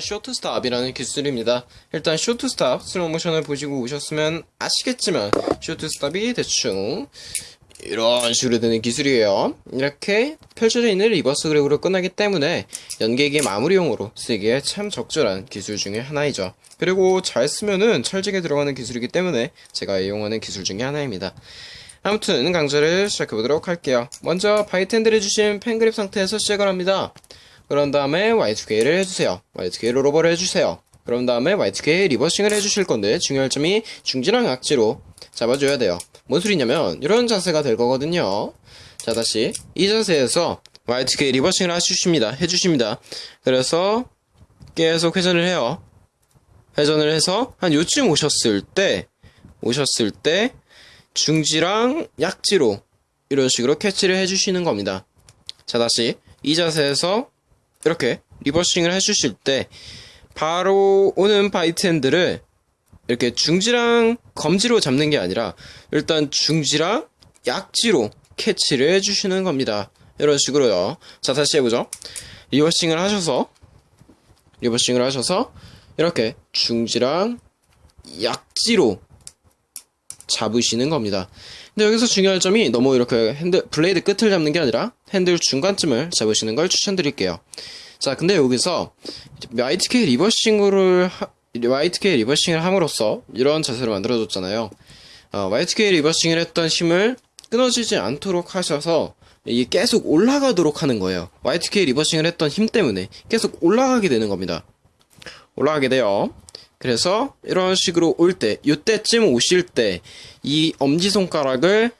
short stop이라는 기술입니다. 일단 short stop 슬로우 모션을 보시고 오셨으면 아시겠지만 short stop이 대충 이런 식으로 되는 기술이에요. 이렇게 펼쳐져 있는 reverse grip으로 끝나기 때문에 연계의 마무리용으로 쓰기에 참 적절한 기술 중에 하나이죠. 그리고 잘 쓰면은 찰지게 들어가는 기술이기 때문에 제가 이용하는 기술 중에 하나입니다. 아무튼 강좌를 시작해보도록 할게요. 먼저 bite handle을 쥐신 pen grip 상태에서 시작을 합니다. 그런 다음에 Y2K를 해주세요. Y2K 롤오버를 해주세요. 그런 다음에 Y2K 리버싱을 해주실 건데 중요할 점이 중지랑 약지로 잡아줘야 돼요. 뭔 소리냐면 이런 자세가 될 거거든요. 자 다시 이 자세에서 Y2K 리버싱을 해주십니다. 해주십니다. 그래서 계속 회전을 해요. 회전을 해서 한 요쯤 오셨을 때 오셨을 때 중지랑 약지로 이런 식으로 캐치를 해주시는 겁니다. 자 다시 이 자세에서 이렇게 reversing을 해주실 때 바로 오는 bite handle을 이렇게 중지랑 검지로 잡는 게 아니라 일단 중지랑 약지로 캐치를 해주시는 겁니다. 이런 식으로요. 자 다시 해보죠. reversing을 하셔서 reversing을 하셔서 이렇게 중지랑 약지로 잡으시는 겁니다. 근데 여기서 중요할 점이 너무 이렇게 핸들 블레이드 끝을 잡는 게 아니라 핸들 중간쯤을 잡으시는 걸 추천드릴게요. 자, 근데 여기서 YTK 리버싱을 하, YTK 리버싱을 함으로써 이런 자세를 만들어줬잖아요. 어, YTK 리버싱을 했던 힘을 끊어지지 않도록 하셔서 이게 계속 올라가도록 하는 거예요. YTK 리버싱을 했던 힘 때문에 계속 올라가게 되는 겁니다. 올라가게 돼요. 그래서 이런 식으로 올 때, 이때쯤 오실 때 이 엄지손가락을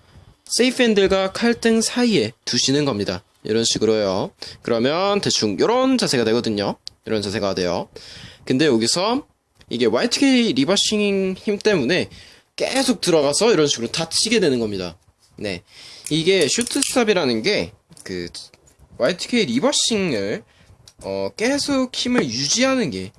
safe handle과 칼등 사이에 두시는 겁니다. 이런 식으로요. 그러면 대충 이런 자세가 되거든요. 이런 자세가 돼요. 근데 여기서 이게 Y2K reversing 힘 때문에 계속 들어가서 이런 식으로 닫히게 되는 겁니다. 네. 이게 short stop이라는 게 그 YTK 리버싱을 어 계속 힘을 유지하는 게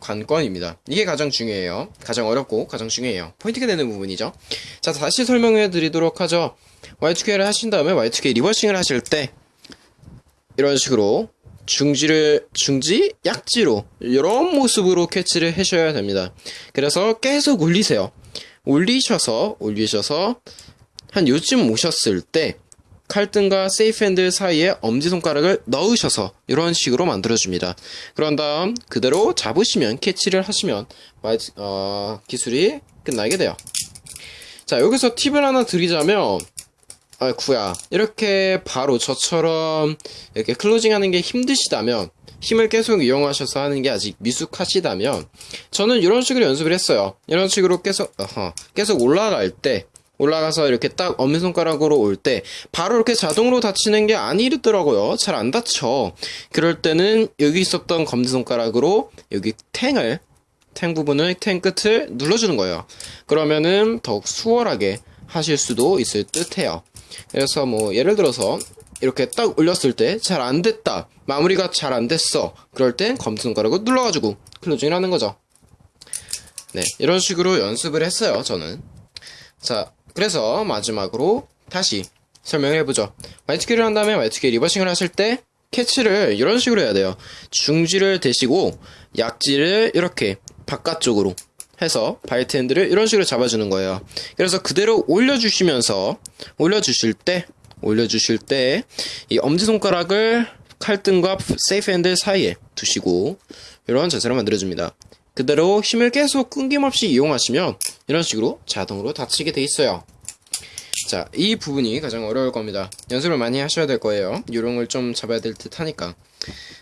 관건입니다. 이게 가장 중요해요. 가장 어렵고 가장 중요해요. 포인트가 되는 부분이죠. 자, 다시 설명해 드리도록 하죠. Y2K를 하신 다음에 Y2K 리버싱을 하실 때 이런 식으로 중지를 중지 약지로 이런 모습으로 캐치를 하셔야 됩니다. 그래서 계속 올리세요. 올리셔서 올리셔서 한 요쯤 오셨을 때 칼등과 세이프 핸들 사이에 엄지손가락을 넣으셔서 이런 식으로 만들어줍니다. 그런 다음 그대로 잡으시면 캐치를 하시면 어, 기술이 끝나게 돼요. 자 여기서 팁을 하나 드리자면 아구야 이렇게 바로 저처럼 이렇게 클로징하는 게 힘드시다면 힘을 계속 이용하셔서 하는 게 아직 미숙하시다면 저는 이런 식으로 연습을 했어요. 이런 식으로 계속 어허, 계속 올라갈 때 올라가서 이렇게 딱 엄지손가락으로 올 때 바로 이렇게 자동으로 닫히는 게 아니더라고요. 잘 안 닫혀. 그럴 때는 여기 있었던 검지손가락으로 여기 탱을 탱 부분을 탱 끝을 눌러주는 거예요. 그러면은 더욱 수월하게 하실 수도 있을 듯 해요. 그래서 뭐 예를 들어서 이렇게 딱 올렸을 때 잘 안 됐다. 마무리가 잘 안 됐어. 그럴 땐 검지손가락을 눌러가지고 클로징을 하는 거죠. 네, 이런 식으로 연습을 했어요, 저는. 자, 그래서 마지막으로 다시 설명을 해보죠. Y2K를 한 다음에 YTK 리버싱을 하실 때 캐치를 이런 식으로 해야 돼요. 중지를 대시고 약지를 이렇게 바깥쪽으로 해서 bite handle을 이런 식으로 잡아주는 거예요. 그래서 그대로 올려주시면서 올려주실 때 올려주실 때 이 엄지손가락을 칼등과 safe handle 사이에 두시고 이런 자세로 만들어줍니다. 그대로 힘을 계속 끊김없이 이용하시면 이런 식으로 자동으로 닫히게 돼 있어요. 자, 이 부분이 가장 어려울 겁니다. 연습을 많이 하셔야 될 거예요. 요령을 좀 잡아야 될 듯 하니까.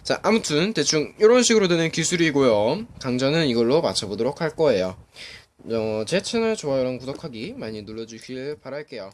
자, 아무튼 대충 이런 식으로 되는 기술이고요. 강좌는 이걸로 마쳐보도록 할 거예요. 어, 제 채널 좋아요랑 구독하기 많이 눌러주길 바랄게요.